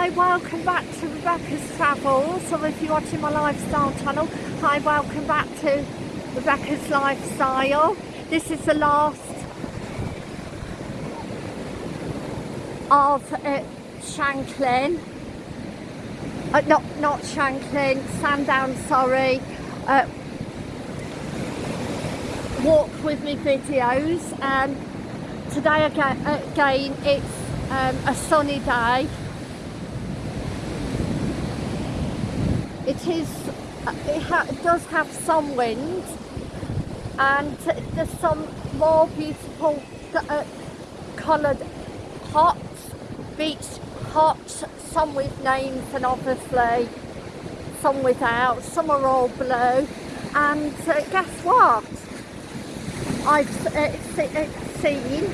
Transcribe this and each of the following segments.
Hi, welcome back to Rebecca's Travels, or if you're watching my lifestyle channel, hi, welcome back to Rebecca's Lifestyle. This is the last of uh, Shanklin, uh, not, not Shanklin, Sandown, sorry, uh, walk with me videos. Um, today again, again it's um, a sunny day it is it, it does have some wind and there's some more beautiful uh, coloured huts beach huts some with names and obviously some without some are all blue. And uh, guess what? I've uh, seen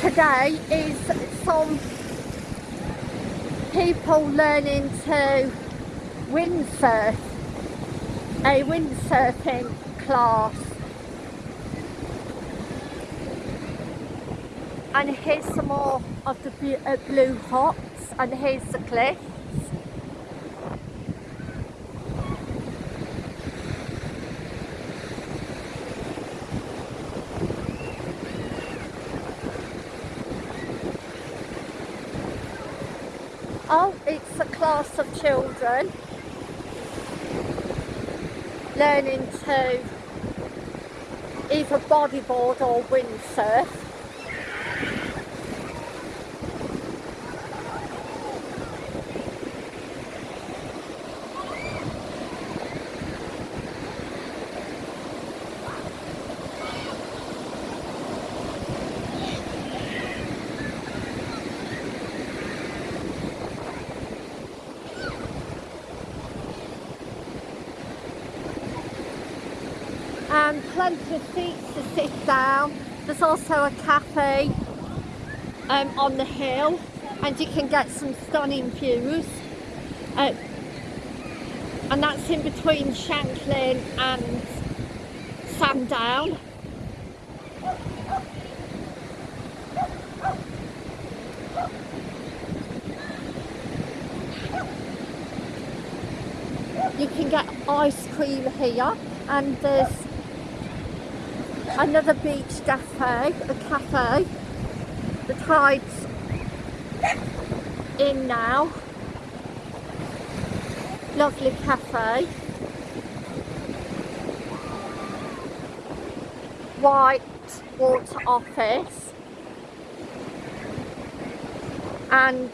today is some people learning to windsurf, a windsurfing class. And here's some more of the uh, blue huts and here's the cliff. Oh, it's a class of children learning to either bodyboard or windsurf. and plenty of seats to sit down. There's also a cafe um, on the hill and you can get some stunning views. Uh, and that's in between Shanklin and Sandown. You can get ice cream here and there's another beach cafe, a cafe. The tide's in now. Lovely cafe. White water office and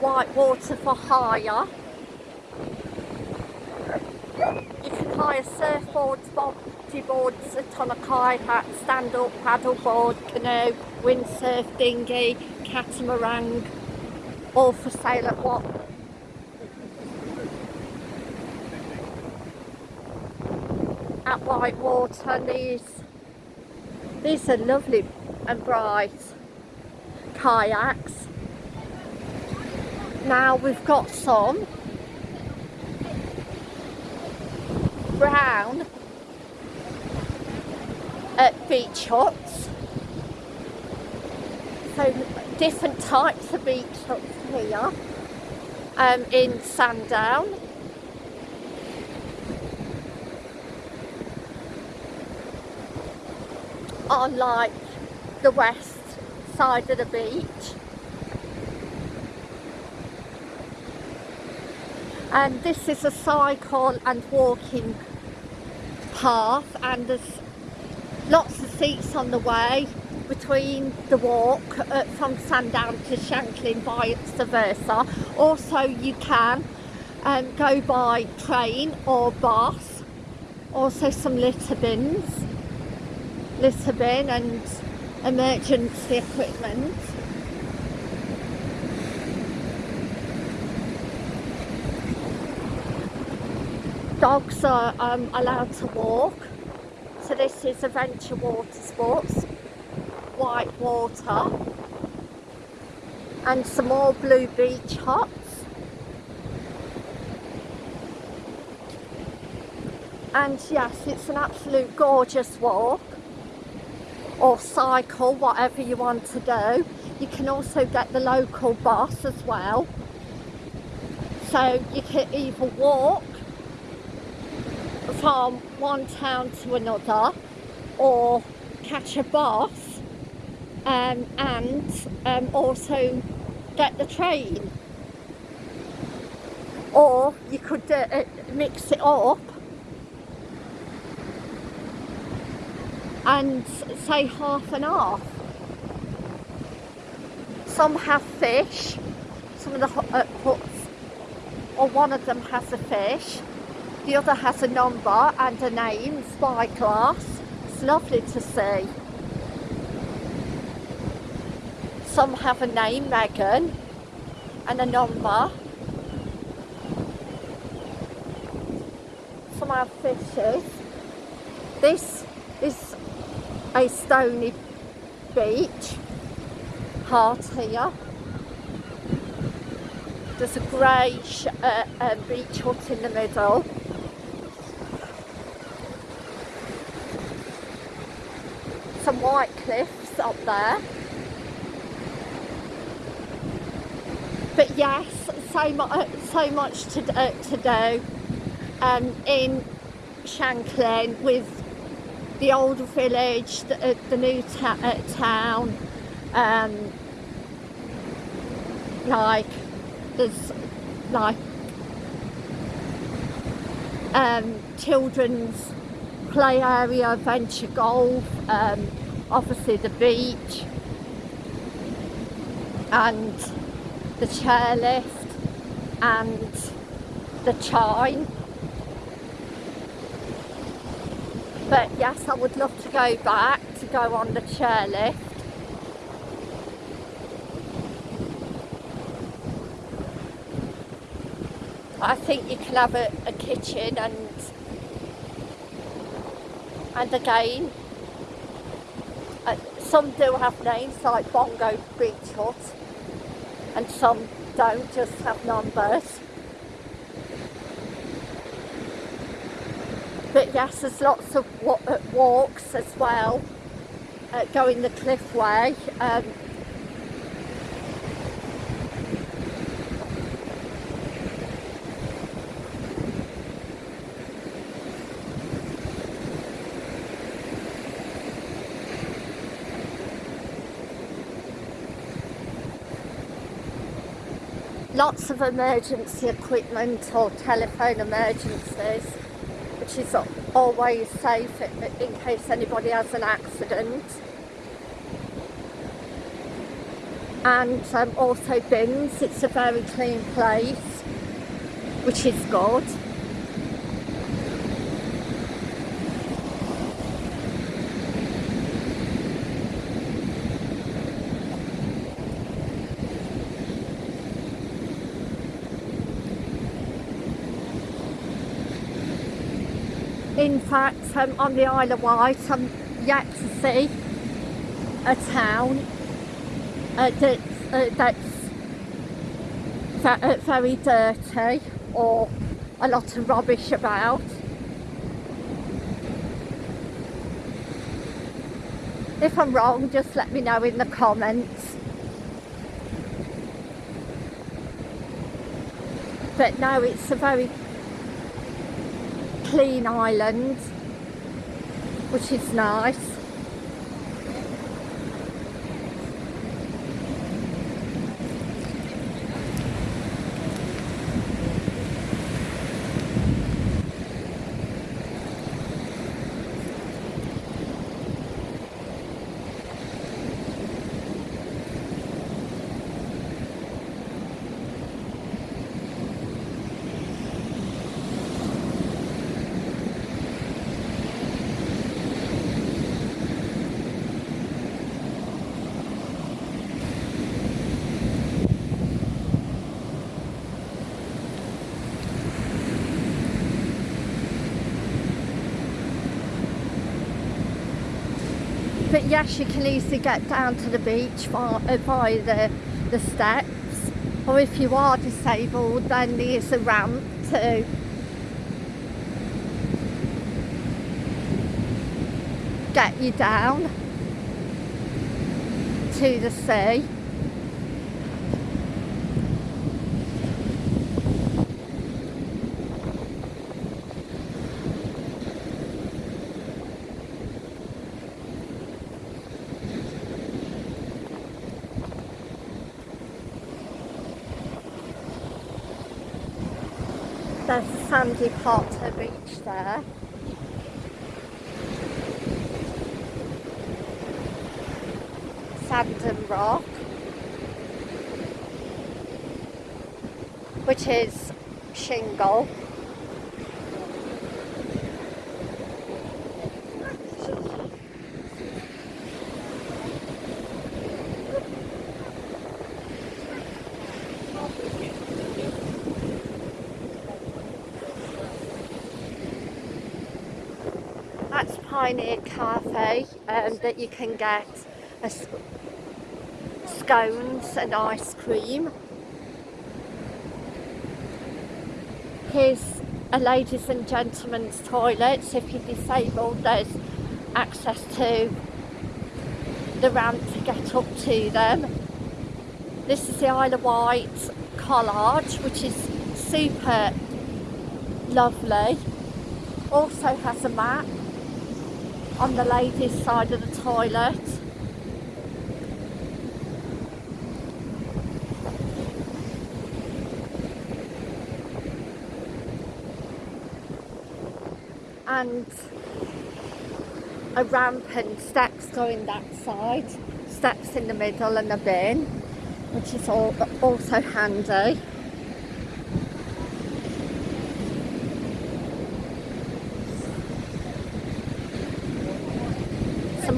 white water for hire. You can hire surfboards, boards, a ton of kayak, stand-up, paddleboard, canoe, windsurf, dinghy, catamaran, all for sale at what? At Whitewater and these, these are lovely and bright kayaks. Now we've got some brown at beach huts. So different types of beach huts here um, in Sandown. On like the west side of the beach. And this is a cycle and walking path and there's lots of seats on the way between the walk from Sandown to Shanklin vice versa. Also you can um, go by train or bus. Also some litter bins, litter bin and emergency equipment. Dogs are um, allowed to walk so this is Adventure Water Sports, white water, and some more blue beach huts. And yes, it's an absolute gorgeous walk, or cycle, whatever you want to do. you can also get the local bus as well. So you can either walk from one town to another or catch a bus um, and um, also get the train. Or you could uh, uh mix it up and say half and half. Some have fish, some of the uh, huts, or one of them has a fish, the other has a number and a name, Spyglass. It's lovely to see. Some have a name, Megan, and a number. Some have fishes. This is a stony beach, heart here. There's a grey uh, uh, beach hut in the middle. Some white cliffs up there. But yes, so, mu uh, so much to, uh, to do um, in Shanklin with the old village, the, uh, the new uh, town, um, like there's like um, children's play area, adventure golf, um, obviously the beach. And the chairlift and the chine but yes I would love to go back to go on the chairlift I think you can have a, a kitchen and and again uh, some do have names like Bongo Beach Hut and some don't just have numbers but. Yes there's lots of uh, walks as well uh, going the cliff way um, lots of emergency equipment or telephone emergencies which is always safe in case anybody has an accident. And um, also bins it's a very clean place which is good in fact um, on the Isle of Wight I'm yet to see a town uh, that's, uh, that's uh, very dirty or a lot of rubbish about. If I'm wrong just let me know in the comments. But no it's a very clean island which is nice but yes you can easily get down to the beach by, uh, by the, the steps or if you are disabled then there's a ramp to get you down to the sea There's a sandy part beach there. Sand and rock. Which is shingle. That's Pioneer Cafe um, that you can get a s- scones and ice cream. Here's a ladies and gentlemen's toilets. If you're disabled, there's access to the ramp to get up to them. This is the Isle of Wight Collage, which is super lovely. Also has a map on the ladies' side of the toilet. And a ramp and steps going that side, steps in the middle and a bin, which is all, also handy.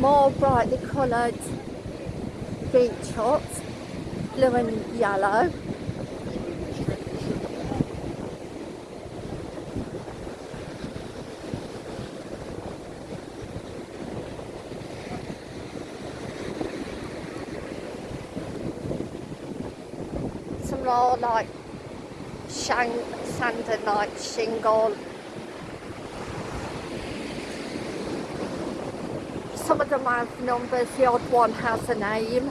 More brightly coloured beach huts, blue and yellow. Some more like shang, sand and like shingle. Some of them have numbers, the odd one has a name.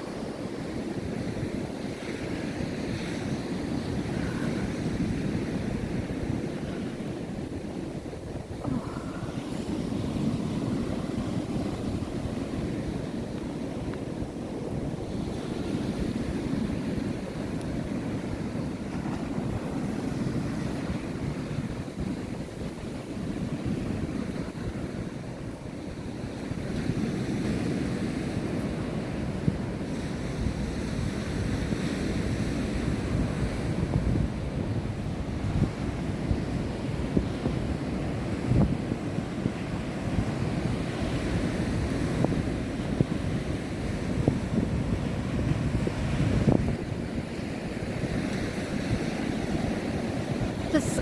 There's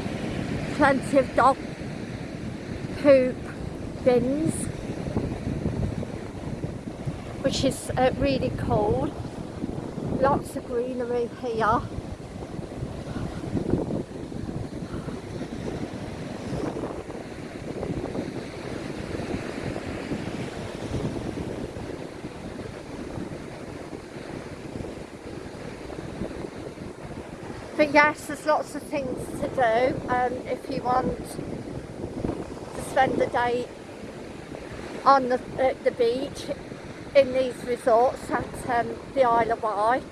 plenty of dog poop bins, which is uh, really cool. Lots of greenery here. Yes, there's lots of things to do um, if you want to spend the day on the, uh, the beach in these resorts at um, the Isle of Wight.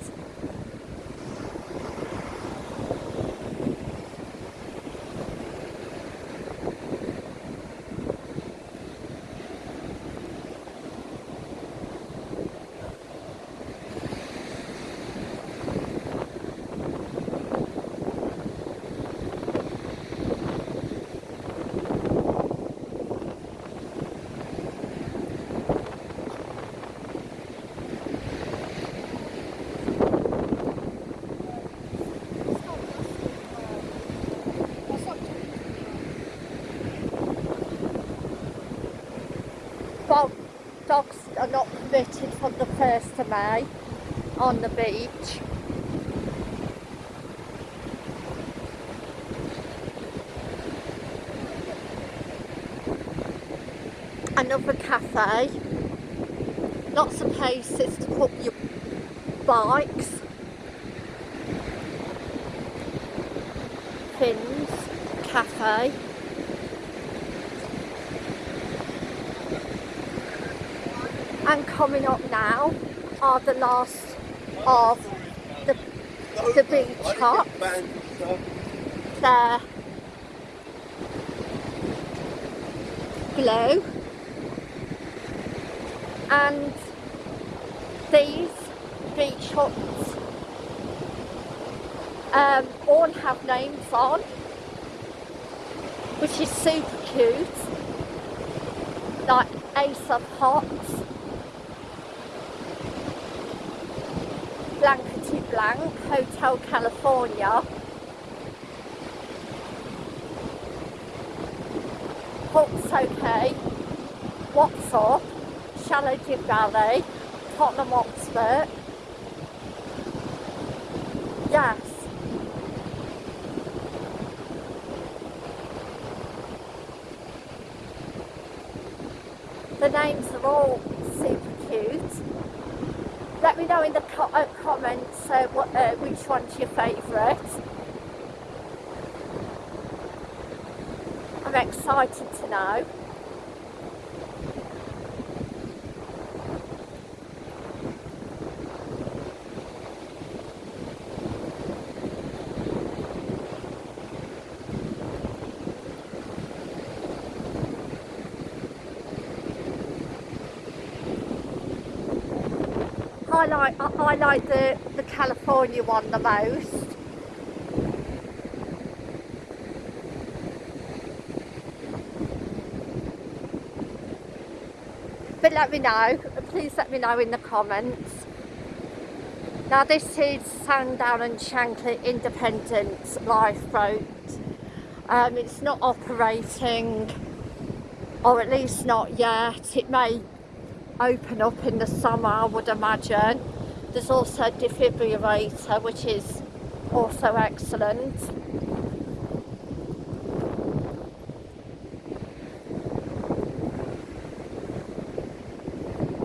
Dog, dogs are not permitted from the 1st of May on the beach. Another cafe. Lots of places to put your bikes. Fins Cafe. And coming up now are the last of the, the beach huts. They're blue. And these beach huts um, all have names on which is super cute. Like Ace of Hearts Blank Hotel California. Hawks OK What's Up Shallow Valley Tottenham Hotspur yes the names are all super cute let me know in the co uh, uh, what, uh, which one's your favourite? I'm excited to know. I like I, I like the California one the most. But let me know, please let me know in the comments. Now this is Sandown and Shanklin Independent Lifeboat. Um, it's not operating, or at least not yet. It may open up in the summer I would imagine. There's also defibrillator which is also excellent.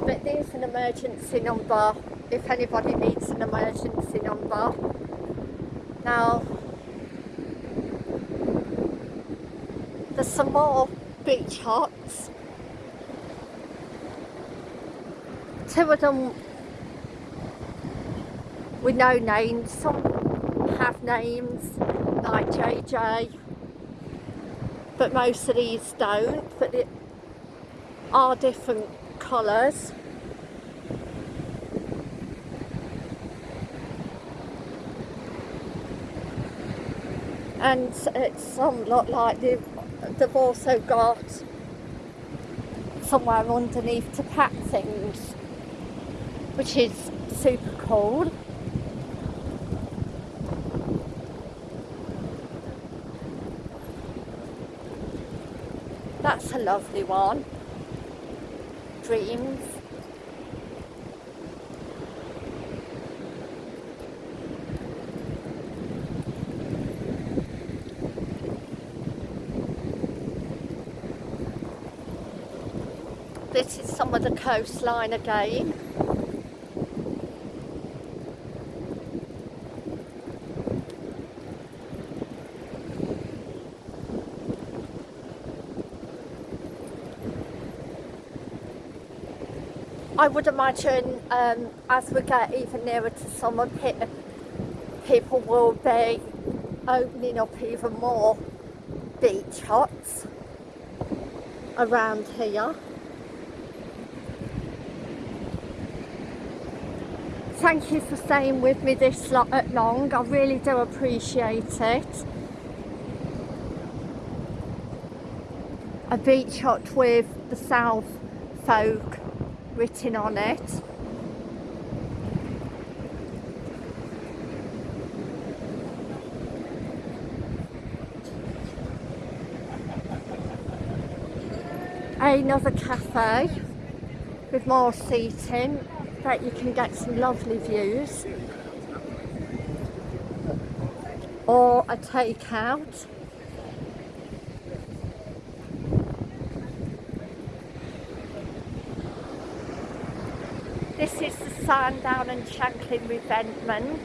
But there's an emergency number if anybody needs an emergency number. Now there's some more beach huts two of them with no names, some have names like JJ, but most of these don't, but they are different colours. And some look like they've, they've also got somewhere underneath to pack things which is super cold. That's lovely one. Dreams. This is some of the coastline again. I would imagine um, as we get even nearer to summer, people will be opening up even more beach huts around here. Thank you for staying with me this long, I really do appreciate it. A beach hut with the South folk written on it. Another cafe with more seating that you can get some lovely views or a takeout This is the Sandown and Shanklin revetment.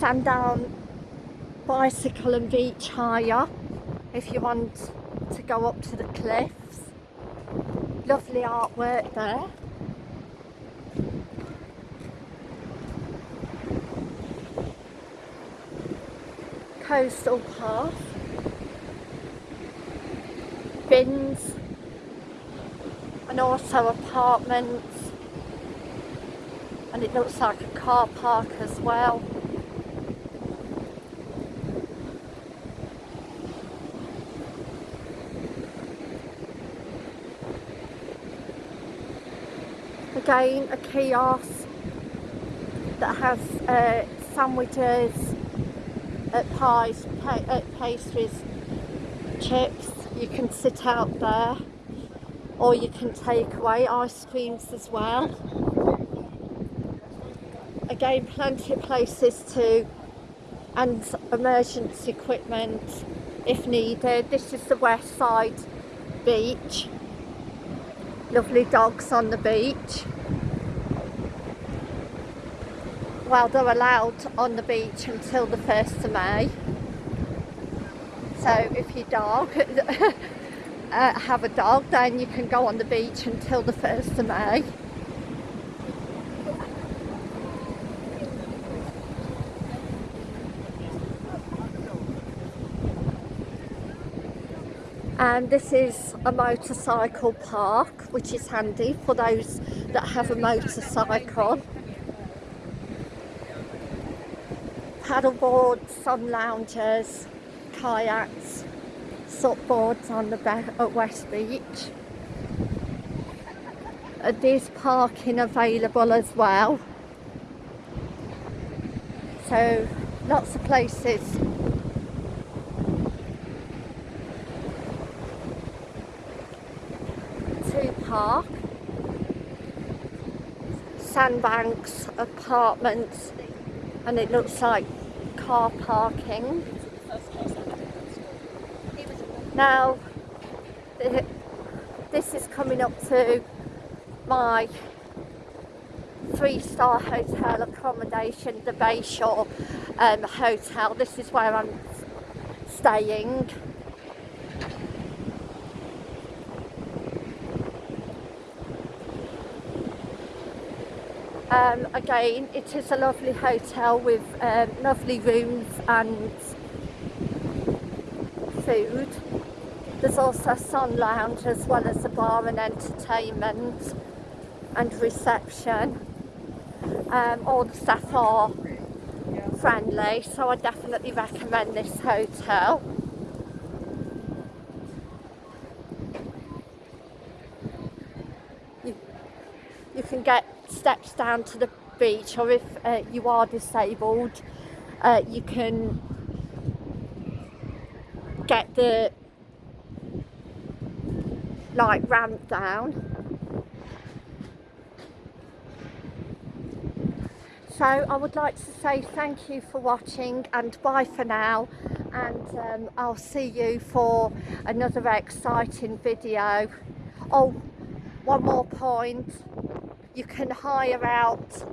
Sandown bicycle and beach hire if you want to go up to the cliffs. Lovely artwork there. coastal path, bins, and also apartments. And it looks like a car park as well. Again, a kiosk that has uh, sandwiches, uh, pies, pa uh, pastries, chips. You can sit out there or you can take away ice creams as well. Again, plenty of places to and emergency equipment if needed. This is the west side beach. Lovely dogs on the beach. well they're allowed on the beach until the 1st of May so if your dog uh, have a dog then you can go on the beach until the 1st of May. And this is a motorcycle park which is handy for those that have a motorcycle. Paddleboards, sun loungers, kayaks, boards on the at West Beach. There's parking available as well. So lots of places to park. Sandbanks, apartments, and it looks like car parking. Now, this is coming up to my three-star hotel accommodation, the Bayshore um, Hotel. This is where I'm staying. Um, again, it is a lovely hotel with um, lovely rooms and food. There's also a sun lounge as well as a bar and entertainment and reception. Um, all the staff are friendly, so I definitely recommend this hotel. You, you can get steps down to the beach or if uh, you are disabled uh, you can get the like ramp down. So I would like to say thank you for watching and bye for now. And um, I'll see you for another exciting video. Oh one more point. You can hire out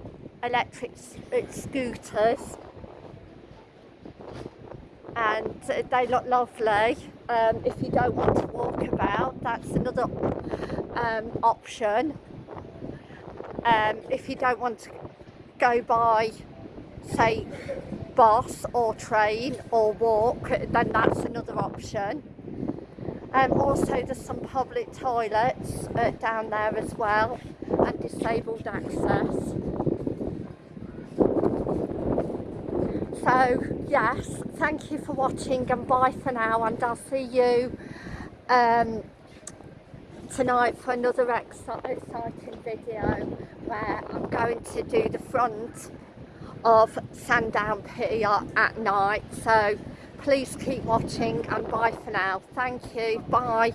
electric uh, scooters. And they look lovely um, if you don't want to walk about that's another um, option um, if you don't want to go by say bus or train or walk then that's another option um, also there's some public toilets uh, down there as well and disabled access. So yes, thank you for watching and bye for now and I'll see you um, tonight for another exciting video where I'm going to do the front of Sandown Pier at night. So please keep watching and bye for now. Thank you. Bye.